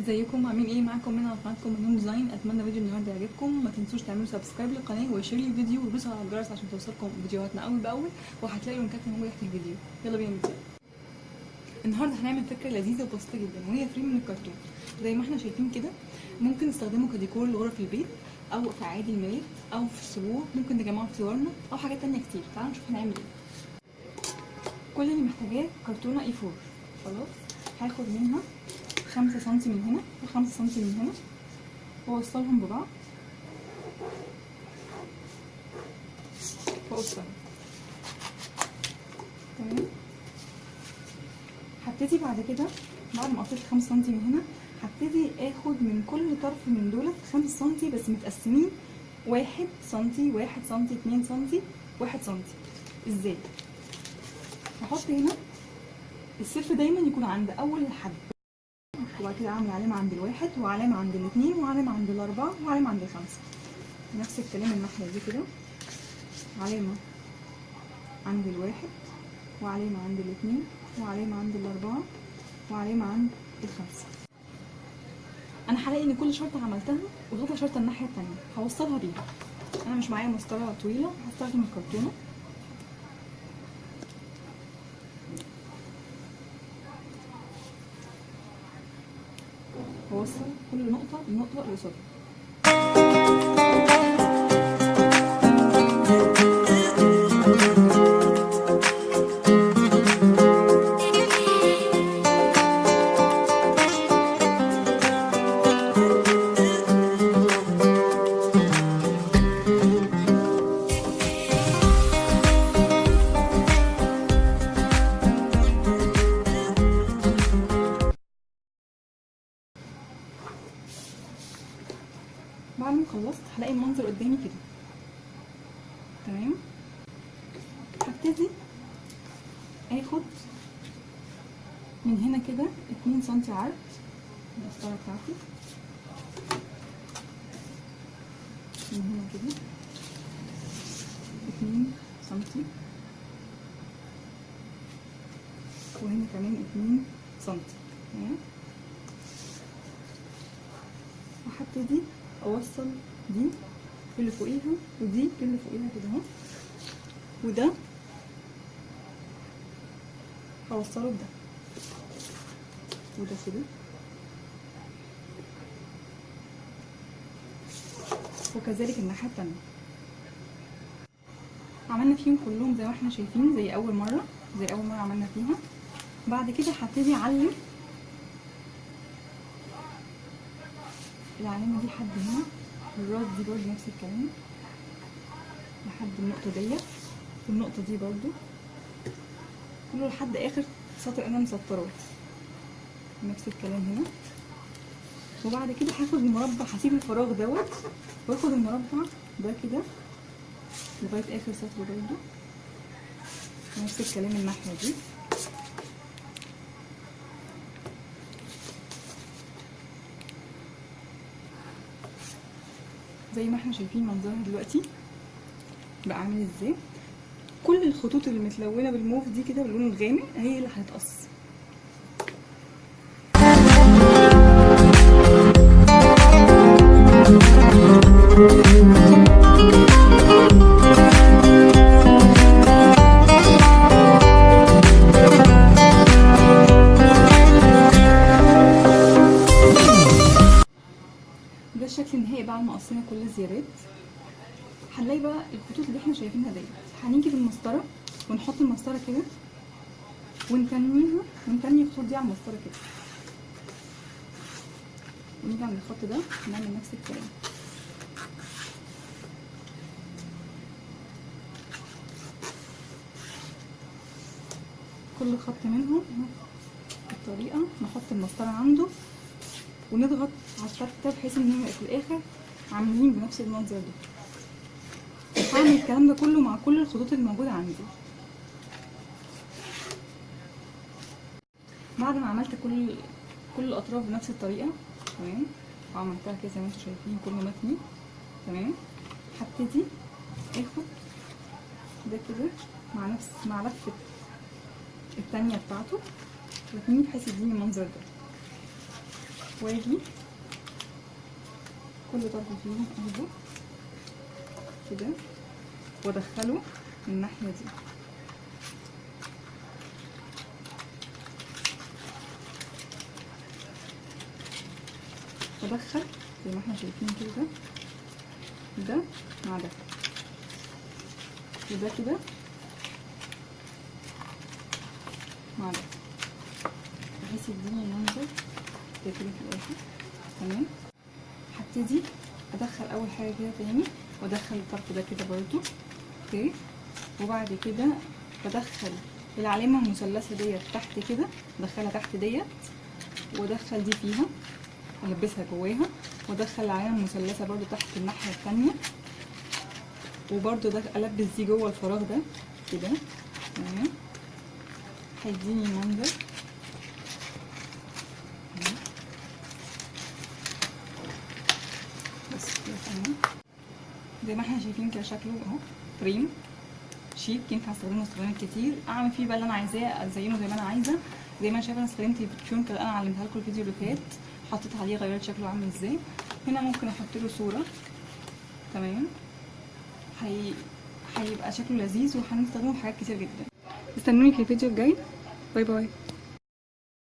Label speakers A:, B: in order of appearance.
A: ازيكم؟ عاملين إيه معاكم؟ من قناتكم منون ديزاين. أتمنى فيديو النهارده يعجبكم. ما تنسوش تعملوا subscribe للقناة و share الفيديو وتدوسوا على الجرس عشان توصلكم فيديوهاتنا أول بأول وهتلاقوا اللينكات موجوده تحت الفيديو. يلا بينا نبدأ. النهارده هنعمل فكرة لذيذة وبسيطة جدا وهي frame من الكرتون. زي ما إحنا شايفين كده ممكن نستخدمه كديكور لغرف البيت أو في اعياد الميلاد أو في السبوع ممكن نجمعه في صورنا أو حاجات تانية كتير. تعالوا نشوف هنعمل إيه. كل اللي محتاجاه كرتونة A 4 خلاص؟ هاخد منها خمسة سنتي من هنا وخمسة سنتي من هنا. واوصلهم ببعض. واقصهم تمام؟ هبتدي بعد كده بعد ما قطعت خمسة سنتي من هنا هبتدي آخد من كل طرف من دولت خمسة سنتي بس متقسمين. واحد سنتي واحد سنتي اتنين سنتي واحد سنتي. إزاي؟ هحط هنا الصفر دايما يكون عند أول الحد وبعد كده أعمل علامة عند الواحد وعلامة عند الاثنين وعلامة عند الأربعة وعلامة عند الخمسة. نفس الكلام الناحية دي كده. علامة عند الواحد وعلامة عند الاثنين وعلامة عند الأربعة وعلامة عند الخمسة. أنا هلاقي إن كل شرطة عملتها وغطى شرطة الناحية الثانية هوصلها بيها. أنا مش معايا مسطرة طويلة هستخدم الكرتونة. واوصل كل نقطة بنقطه قصادها. بعد ما خلصت هلاقي المنظر قدامي كده. تمام؟ هبتدي آخد من هنا كده اتنين سنتي عرض المسطره بتاعتي. من هنا كده اتنين سنتي وهنا كمان اتنين سنتي تمام؟ وهبتدي أوصل دي اللي فوقيها ودي اللي فوقيها كده أهو. وده هوصله بده. وده كده. وكذلك الناحية التانية. عملنا فيهم كلهم زي ما إحنا شايفين زي أول مرة زي أول مرة عملنا فيها. بعد كده هبتدي أعلم العلامة دي لحد هنا. والراس دي برضه نفس الكلام. لحد النقطة ديت والنقطة دي برضه. كله لحد آخر سطر أنا مسطراه نفس الكلام هنا. وبعد كده هاخد المربع هسيب الفراغ دوت. وآخد المربع ده كده. لغاية آخر سطر برضه. نفس الكلام الناحية دي. زي ما إحنا شايفين منظرها دلوقتي بقى عامل إزاي. كل الخطوط اللي متلونة بالموف دي كده باللون الغامق هي اللي هتقص الشكل النهائي بعد ما قصينا كل الزيادات هنلاقي بقى الخطوط اللي إحنا شايفينها ديت هنيجي بالمسطرة ونحط المسطرة كده ونتنيها ونتني الخطوط دي على المسطرة كده. ونيجي عند الخط ده نعمل نفس الكلام. كل خط منهم بالطريقة نحط المسطرة عنده. ونضغط على ده بحيث إن هم في الآخر عاملين بنفس المنظر ده. هعمل الكلام ده كله مع كل الخطوط اللي موجوده عندي. بعد ما عملت كل كل الأطراف بنفس الطريقة تمام؟ وعملتها كده زي ما أنتم شايفين كله متني تمام؟ هبتدي اخد ده كده مع نفس مع لفة التانية بتاعته بحيث يديني المنظر ده. واجي كل طرف فيهم اخده كده. وادخله من الناحية دي. وادخل زي ما إحنا شايفين كده. ده مع ده. وده كده مع ده. بحيث يديني المنظر. كده في الآخر تمام؟ هبتدي أدخل أول حاجة كده تاني وأدخل الطرف ده كده برضو أوكي؟ وبعد كده بدخل العلامة المثلثة ديت تحت كده أدخلها تحت ديت وأدخل دي فيها ألبسها جواها وأدخل العلامة المثلثة برضو تحت الناحية التانية وبرضو ده ألبس دي جوه الفراغ ده كده تمام؟ هيديني منظر تمام. بس تمام زي ما إحنا شايفين كده شكله اهو. فريم شيك. ينفع استخدمه استخدامات كتير. أعمل فيه بقى اللي أنا عايزاه ازينه زي ما أنا عايزة. زي ما أنا شايفة أنا استخدمت البتشون كده. أنا علمتها لكم الفيديو اللي فات. حطيت عليه غيرت شكله عامل إزاي. هنا ممكن أحط له صورة. تمام. هي هيبقى شكله لذيذ وهنستخدمه في حاجات كتير جدا. استنوني في الفيديو الجاي. باي باي.